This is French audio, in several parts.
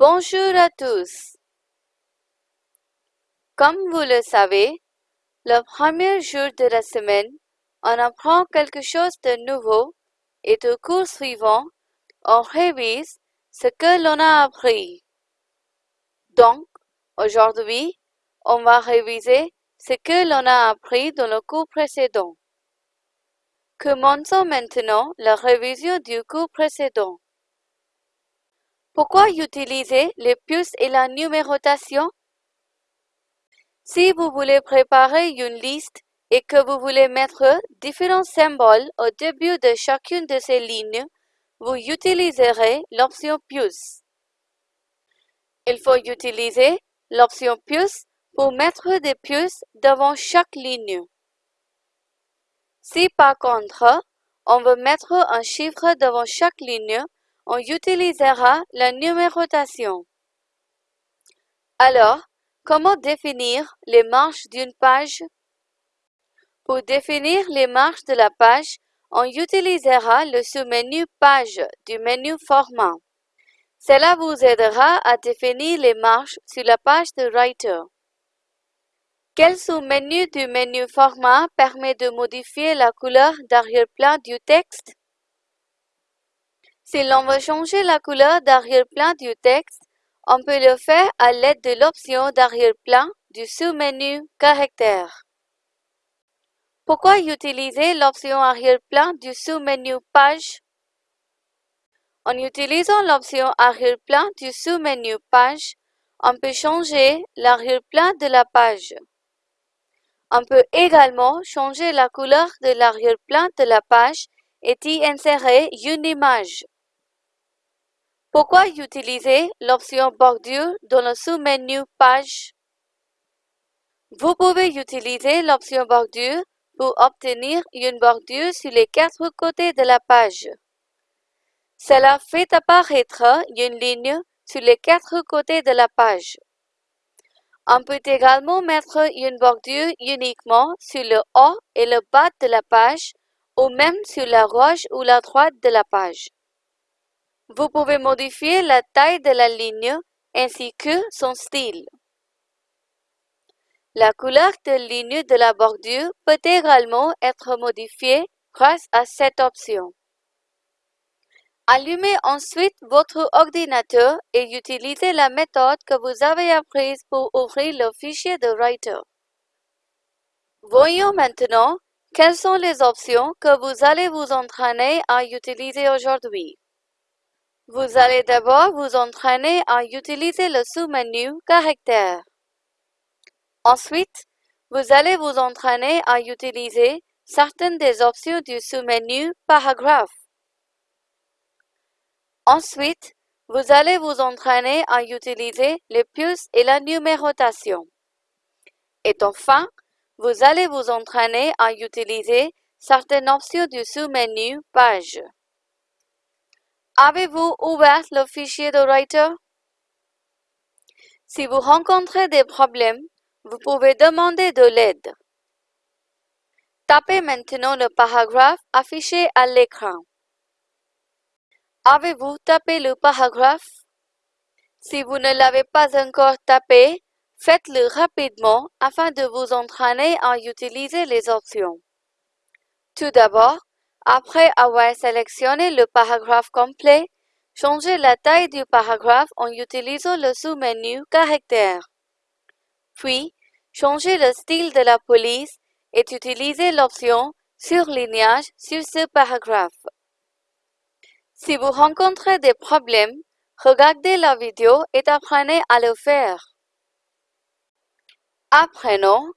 Bonjour à tous. Comme vous le savez, le premier jour de la semaine, on apprend quelque chose de nouveau et au cours suivant, on révise ce que l'on a appris. Donc, aujourd'hui, on va réviser ce que l'on a appris dans le cours précédent. Commençons maintenant la révision du cours précédent. Pourquoi utiliser les puces et la numérotation? Si vous voulez préparer une liste et que vous voulez mettre différents symboles au début de chacune de ces lignes, vous utiliserez l'option puce. Il faut utiliser l'option puce pour mettre des puces devant chaque ligne. Si par contre, on veut mettre un chiffre devant chaque ligne, on utilisera la numérotation. Alors, comment définir les marges d'une page? Pour définir les marges de la page, on utilisera le sous-menu Page du menu Format. Cela vous aidera à définir les marges sur la page de Writer. Quel sous-menu du menu Format permet de modifier la couleur d'arrière-plan du texte? Si l'on veut changer la couleur d'arrière-plan du texte, on peut le faire à l'aide de l'option d'arrière-plan du sous-menu Caractères. Pourquoi utiliser l'option arrière-plan du sous-menu Page? En utilisant l'option arrière-plan du sous-menu Page, on peut changer l'arrière-plan de la page. On peut également changer la couleur de l'arrière-plan de la page et y insérer une image. Pourquoi utiliser l'option bordure dans le sous-menu Page? Vous pouvez utiliser l'option bordure pour obtenir une bordure sur les quatre côtés de la page. Cela fait apparaître une ligne sur les quatre côtés de la page. On peut également mettre une bordure uniquement sur le haut et le bas de la page ou même sur la gauche ou la droite de la page. Vous pouvez modifier la taille de la ligne ainsi que son style. La couleur de ligne de la bordure peut également être modifiée grâce à cette option. Allumez ensuite votre ordinateur et utilisez la méthode que vous avez apprise pour ouvrir le fichier de Writer. Voyons maintenant quelles sont les options que vous allez vous entraîner à utiliser aujourd'hui. Vous allez d'abord vous entraîner à utiliser le sous-menu Caractères. Ensuite, vous allez vous entraîner à utiliser certaines des options du sous-menu Paragraphe. Ensuite, vous allez vous entraîner à utiliser les puces et la numérotation. Et enfin, vous allez vous entraîner à utiliser certaines options du sous-menu Page. Avez-vous ouvert le fichier de Writer? Si vous rencontrez des problèmes, vous pouvez demander de l'aide. Tapez maintenant le paragraphe affiché à l'écran. Avez-vous tapé le paragraphe? Si vous ne l'avez pas encore tapé, faites-le rapidement afin de vous entraîner à utiliser les options. Tout d'abord, après avoir sélectionné le paragraphe complet, changez la taille du paragraphe en utilisant le sous-menu Caractères. Puis, changez le style de la police et utilisez l'option Surlignage sur ce paragraphe. Si vous rencontrez des problèmes, regardez la vidéo et apprenez à le faire. Apprenons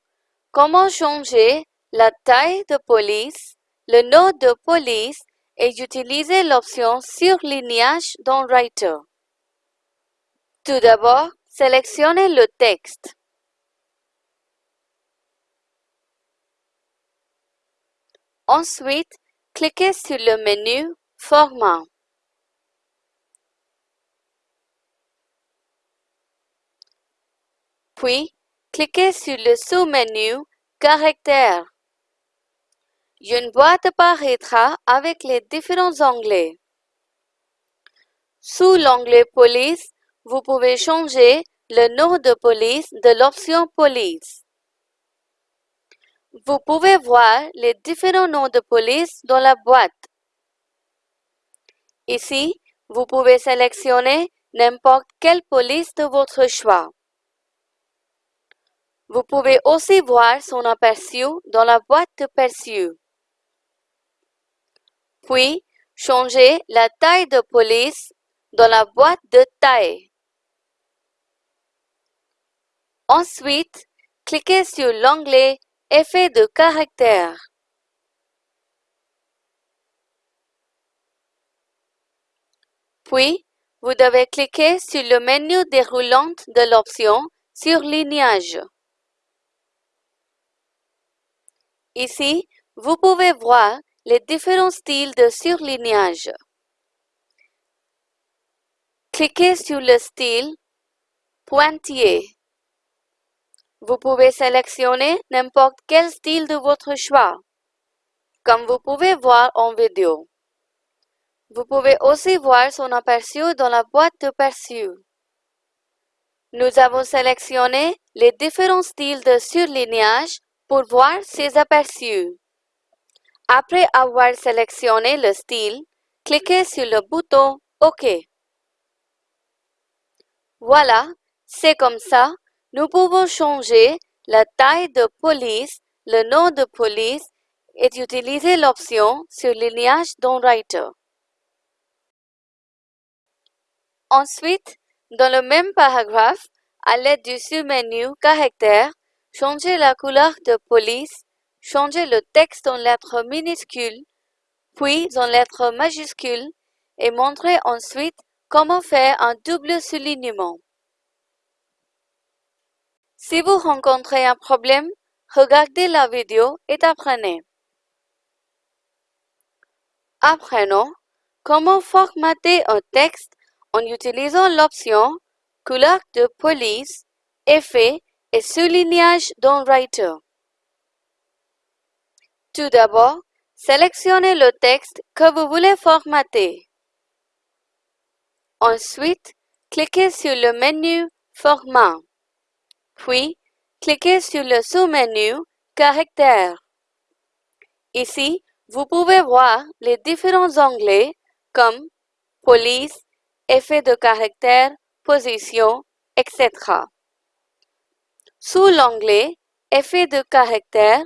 comment changer la taille de police le nom de police et utiliser l'option Surlignage dans Writer. Tout d'abord, sélectionnez le texte. Ensuite, cliquez sur le menu Format. Puis, cliquez sur le sous-menu Caractères. Une boîte apparaîtra avec les différents onglets. Sous l'onglet Police, vous pouvez changer le nom de police de l'option Police. Vous pouvez voir les différents noms de police dans la boîte. Ici, vous pouvez sélectionner n'importe quelle police de votre choix. Vous pouvez aussi voir son aperçu dans la boîte de perçu. Puis, changez la taille de police dans la boîte de taille. Ensuite, cliquez sur l'onglet Effet de caractère. Puis, vous devez cliquer sur le menu déroulant de l'option Surlignage. Ici, vous pouvez voir les différents styles de surlignage. Cliquez sur le style Pointillé. Vous pouvez sélectionner n'importe quel style de votre choix, comme vous pouvez voir en vidéo. Vous pouvez aussi voir son aperçu dans la boîte de perçu. Nous avons sélectionné les différents styles de surlignage pour voir ses aperçus. Après avoir sélectionné le style, cliquez sur le bouton OK. Voilà, c'est comme ça, nous pouvons changer la taille de police, le nom de police et utiliser l'option Surlignage dans Writer. Ensuite, dans le même paragraphe, à l'aide du sous-menu Caractère, changez la couleur de police, changez le texte en lettres minuscules, puis en lettres majuscules et montrez ensuite comment faire un double soulignement. Si vous rencontrez un problème, regardez la vidéo et apprenez. Apprenons comment formater un texte en utilisant l'option Couleur de police, effet et soulignage dans Writer. Tout d'abord, sélectionnez le texte que vous voulez formater. Ensuite, cliquez sur le menu Format. Puis, cliquez sur le sous-menu Caractères. Ici, vous pouvez voir les différents onglets comme Police, effet de caractère, position, etc. Sous l'onglet Effet de caractère,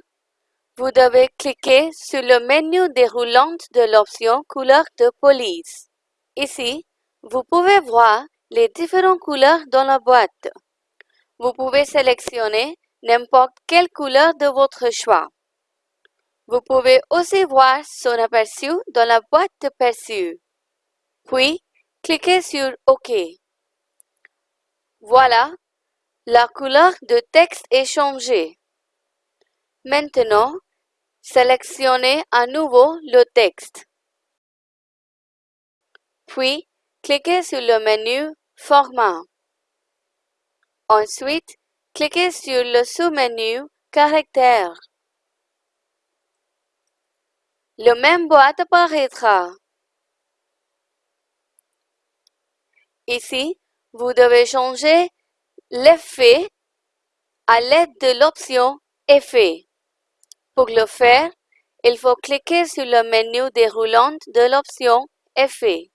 vous devez cliquer sur le menu déroulant de l'option Couleur de police. Ici, vous pouvez voir les différentes couleurs dans la boîte. Vous pouvez sélectionner n'importe quelle couleur de votre choix. Vous pouvez aussi voir son aperçu dans la boîte de perçu. Puis, cliquez sur OK. Voilà, la couleur de texte est changée. Maintenant, sélectionnez à nouveau le texte. Puis, cliquez sur le menu Format. Ensuite, cliquez sur le sous-menu Caractères. Le même boîte apparaîtra. Ici, vous devez changer l'effet à l'aide de l'option Effet. Pour le faire, il faut cliquer sur le menu déroulant de l'option Effet.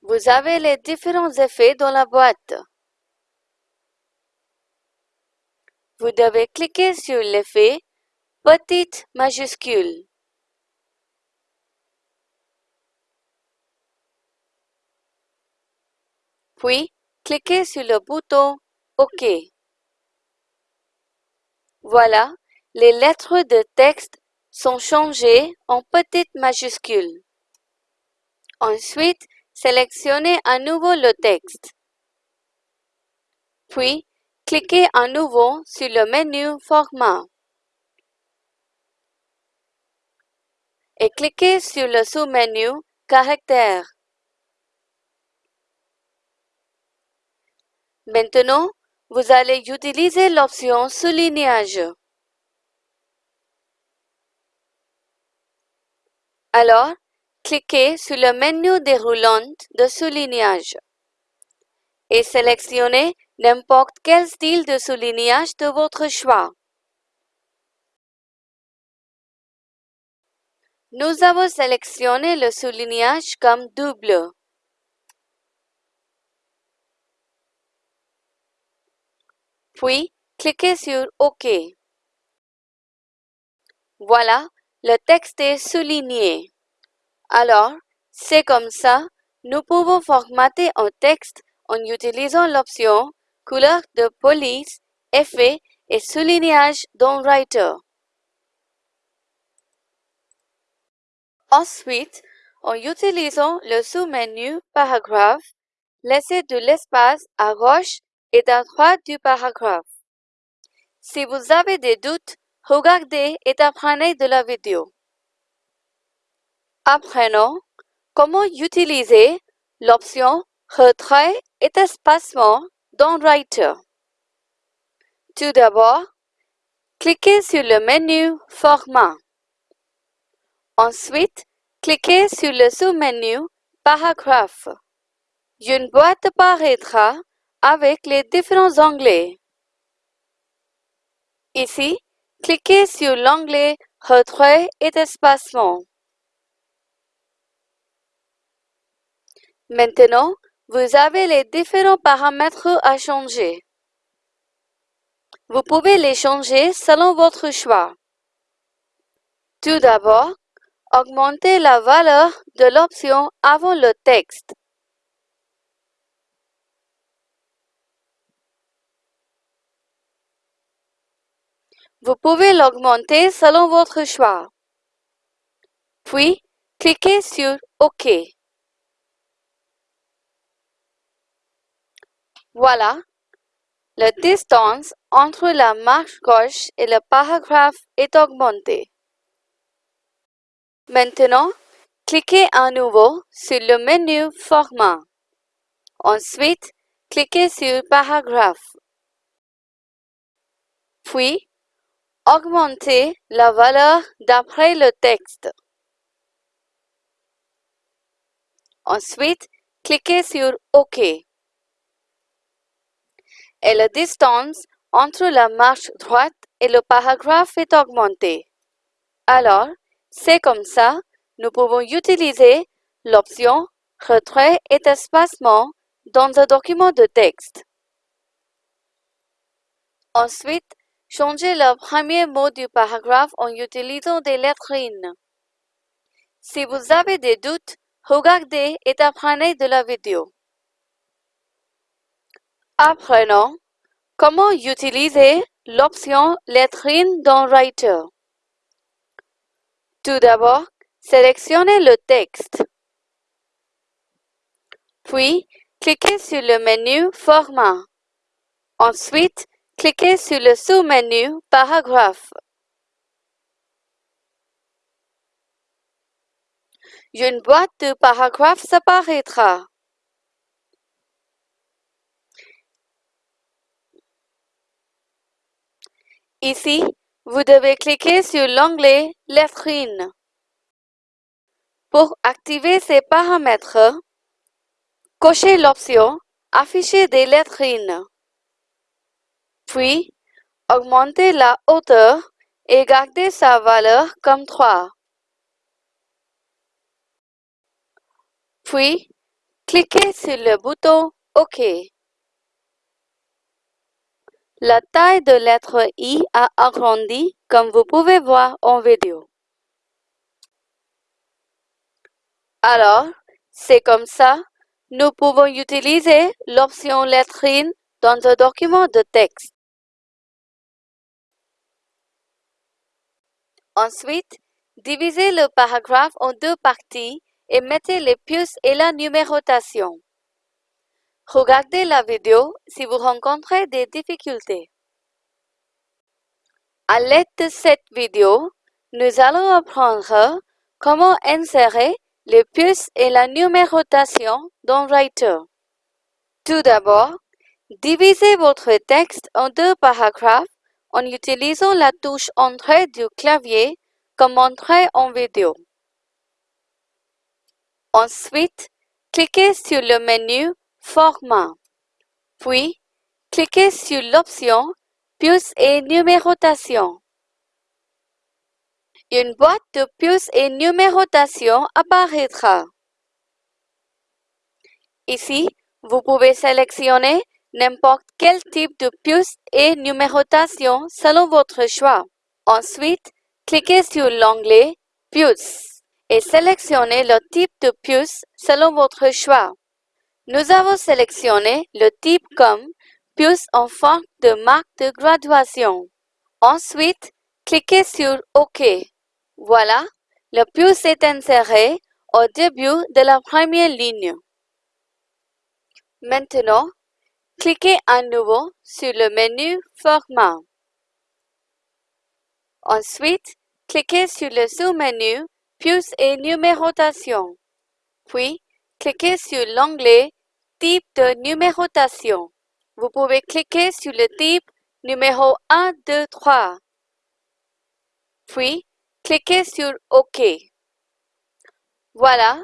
Vous avez les différents effets dans la boîte. Vous devez cliquer sur l'effet Petite majuscule. Puis, cliquez sur le bouton OK. Voilà, les lettres de texte sont changées en petites majuscules. Ensuite, sélectionnez à nouveau le texte. Puis, cliquez à nouveau sur le menu Format. Et cliquez sur le sous-menu Caractères. Maintenant, vous allez utiliser l'option Soulignage. Alors, cliquez sur le menu déroulant de soulignage. et sélectionnez n'importe quel style de soulignage de votre choix. Nous avons sélectionné le soulignage comme double. Puis, cliquez sur OK. Voilà, le texte est souligné. Alors, c'est comme ça, nous pouvons formater un texte en utilisant l'option Couleur de police, effet et soulignage dans Writer. Ensuite, en utilisant le sous-menu Paragraphe, laissez de l'espace à gauche et à droite du paragraphe. Si vous avez des doutes, regardez et apprenez de la vidéo. Apprenons comment utiliser l'option Retrait et espacement dans Writer. Tout d'abord, cliquez sur le menu Format. Ensuite, cliquez sur le sous-menu Paragraphe. Une boîte apparaîtra avec les différents onglets. Ici, cliquez sur l'onglet Retrait et espacement. Maintenant, vous avez les différents paramètres à changer. Vous pouvez les changer selon votre choix. Tout d'abord, augmentez la valeur de l'option avant le texte. Vous pouvez l'augmenter selon votre choix. Puis, cliquez sur OK. Voilà, la distance entre la marche gauche et le paragraphe est augmentée. Maintenant, cliquez à nouveau sur le menu Format. Ensuite, cliquez sur Paragraphe. Puis, augmentez la valeur d'après le texte. Ensuite, cliquez sur OK et la distance entre la marche droite et le paragraphe est augmentée. Alors, c'est comme ça, nous pouvons utiliser l'option Retrait et espacement dans un document de texte. Ensuite, changez le premier mot du paragraphe en utilisant des lettrines. Si vous avez des doutes, regardez et apprenez de la vidéo. Apprenons comment utiliser l'option Lettrines dans Writer. Tout d'abord, sélectionnez le texte. Puis, cliquez sur le menu Format. Ensuite, cliquez sur le sous-menu Paragraphe. Une boîte de paragraphes s'apparaîtra. Ici, vous devez cliquer sur l'onglet Lettrines. Pour activer ces paramètres, cochez l'option Afficher des lettrines. Puis, augmentez la hauteur et gardez sa valeur comme 3. Puis, cliquez sur le bouton OK. La taille de lettre I a agrandi comme vous pouvez voir en vidéo. Alors, c'est comme ça, nous pouvons utiliser l'option lettrine dans un document de texte. Ensuite, divisez le paragraphe en deux parties et mettez les puces et la numérotation. Regardez la vidéo si vous rencontrez des difficultés. À l'aide de cette vidéo, nous allons apprendre comment insérer les puces et la numérotation dans Writer. Tout d'abord, divisez votre texte en deux paragraphes en utilisant la touche Entrée du clavier comme Entrée en vidéo. Ensuite, cliquez sur le menu Format. Puis, cliquez sur l'option Puces et numérotation. Une boîte de puces et numérotation apparaîtra. Ici, vous pouvez sélectionner n'importe quel type de puce et numérotation selon votre choix. Ensuite, cliquez sur l'onglet Puce et sélectionnez le type de puce selon votre choix. Nous avons sélectionné le type comme puce en forme de marque de graduation. Ensuite, cliquez sur OK. Voilà, le puce est inséré au début de la première ligne. Maintenant, cliquez à nouveau sur le menu Format. Ensuite, cliquez sur le sous-menu Puce et numérotation. Puis, cliquez sur l'onglet Type de numérotation. Vous pouvez cliquer sur le type numéro 1, 2, 3. Puis, cliquez sur OK. Voilà,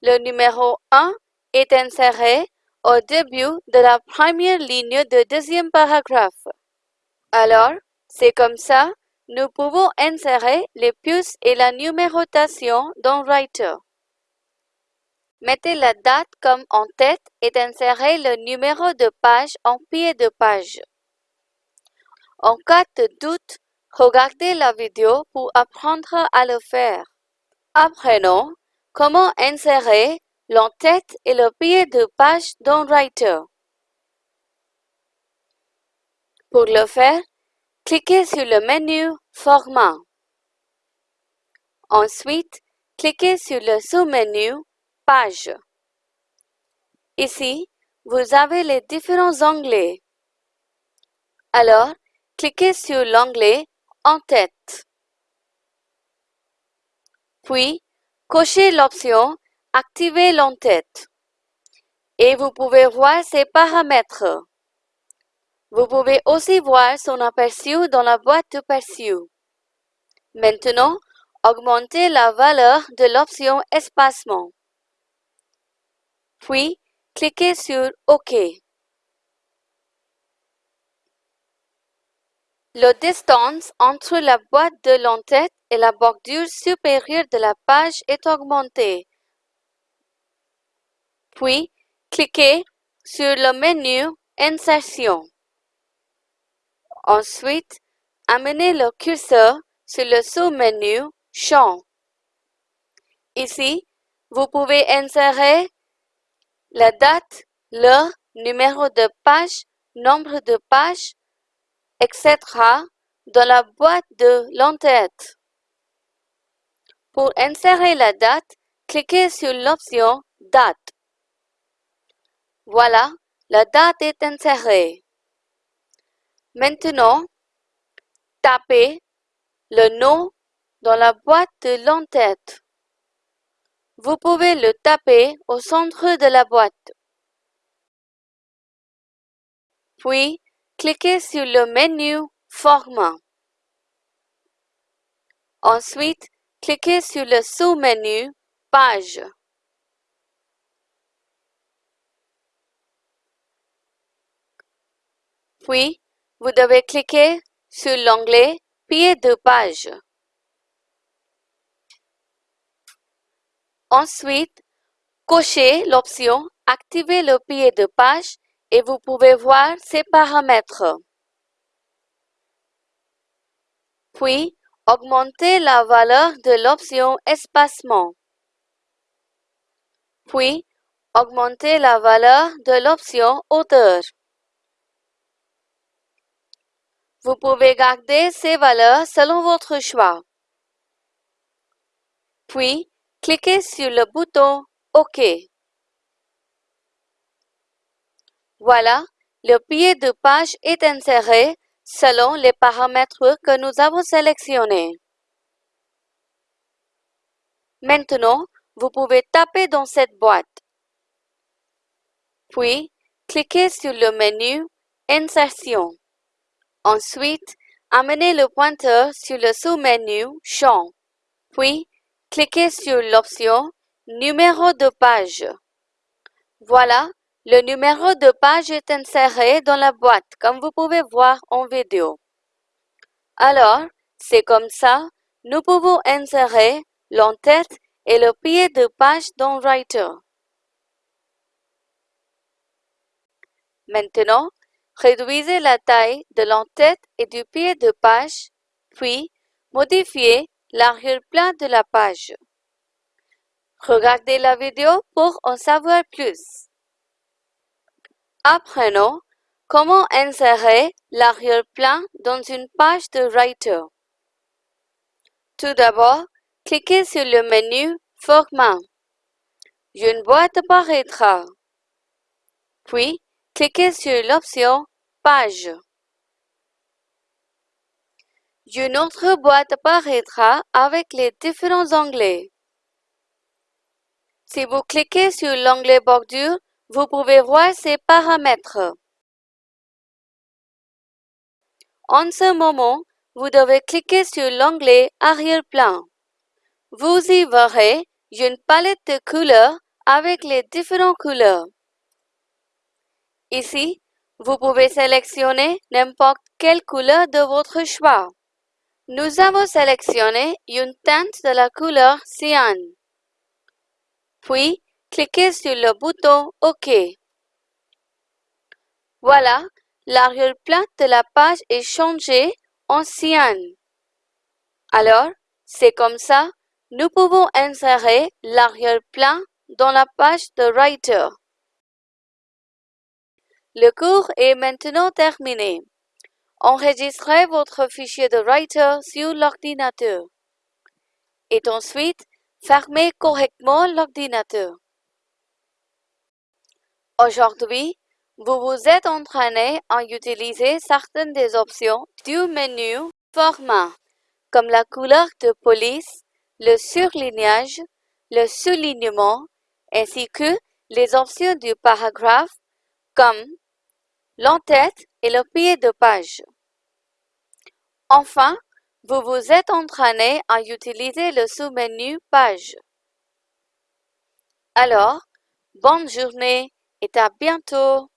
le numéro 1 est inséré au début de la première ligne du deuxième paragraphe. Alors, c'est comme ça, nous pouvons insérer les puces et la numérotation dans Writer. Mettez la date comme en tête et insérez le numéro de page en pied de page. En cas de doute, regardez la vidéo pour apprendre à le faire. Apprenons comment insérer l'entête et le pied de page dans Writer. Pour le faire, cliquez sur le menu Format. Ensuite, cliquez sur le sous-menu Page. Ici, vous avez les différents onglets. Alors, cliquez sur l'onglet En tête. Puis, cochez l'option Activez l'entête. Et vous pouvez voir ses paramètres. Vous pouvez aussi voir son aperçu dans la boîte d'aperçu. Maintenant, augmentez la valeur de l'option Espacement. Puis, cliquez sur OK. La distance entre la boîte de l'entête et la bordure supérieure de la page est augmentée. Puis, cliquez sur le menu Insertion. Ensuite, amenez le curseur sur le sous-menu Champ. Ici, vous pouvez insérer la date, l'heure, numéro de page, nombre de pages, etc. dans la boîte de l'entête. Pour insérer la date, cliquez sur l'option Date. Voilà, la date est insérée. Maintenant, tapez le nom dans la boîte de l'entête. Vous pouvez le taper au centre de la boîte. Puis, cliquez sur le menu Format. Ensuite, cliquez sur le sous-menu Page. Puis, vous devez cliquer sur l'onglet Pied de page. Ensuite, cochez l'option Activer le pied de page et vous pouvez voir ses paramètres. Puis, augmentez la valeur de l'option Espacement. Puis, augmentez la valeur de l'option Hauteur. Vous pouvez garder ces valeurs selon votre choix. Puis, cliquez sur le bouton OK. Voilà, le pied de page est inséré selon les paramètres que nous avons sélectionnés. Maintenant, vous pouvez taper dans cette boîte. Puis, cliquez sur le menu Insertion. Ensuite, amenez le pointeur sur le sous-menu Champ, puis cliquez sur l'option Numéro de page. Voilà, Le numéro de page est inséré dans la boîte, comme vous pouvez voir en vidéo. Alors, c'est comme ça, nous pouvons insérer l'entête et le pied de page dans Writer. Maintenant, réduisez la taille de l'entête et du pied de page, puis modifiez l'arrière-plan de la page. Regardez la vidéo pour en savoir plus. Apprenons comment insérer l'arrière-plan dans une page de Writer. Tout d'abord, cliquez sur le menu Format. Une boîte apparaîtra. Puis, cliquez sur l'option Page. Une autre boîte apparaîtra avec les différents onglets. Si vous cliquez sur l'onglet Bordure, vous pouvez voir ces paramètres. En ce moment, vous devez cliquer sur l'onglet Arrière-plan. Vous y verrez une palette de couleurs avec les différentes couleurs. Ici, vous pouvez sélectionner n'importe quelle couleur de votre choix. Nous avons sélectionné une teinte de la couleur cyan. Puis, cliquez sur le bouton OK. Voilà, l'arrière-plan de la page est changé en cyan. Alors, c'est comme ça, nous pouvons insérer l'arrière-plan dans la page de Writer. Le cours est maintenant terminé. Enregistrez votre fichier de Writer sur l'ordinateur. Et ensuite, fermez correctement l'ordinateur. Aujourd'hui, vous vous êtes entraîné à utiliser certaines des options du menu Format, comme la couleur de police, le surlignage, le soulignement, ainsi que les options du paragraphe, comme l'entête et le pied de page. Enfin, vous vous êtes entraîné à utiliser le sous-menu Page. Alors, bonne journée et à bientôt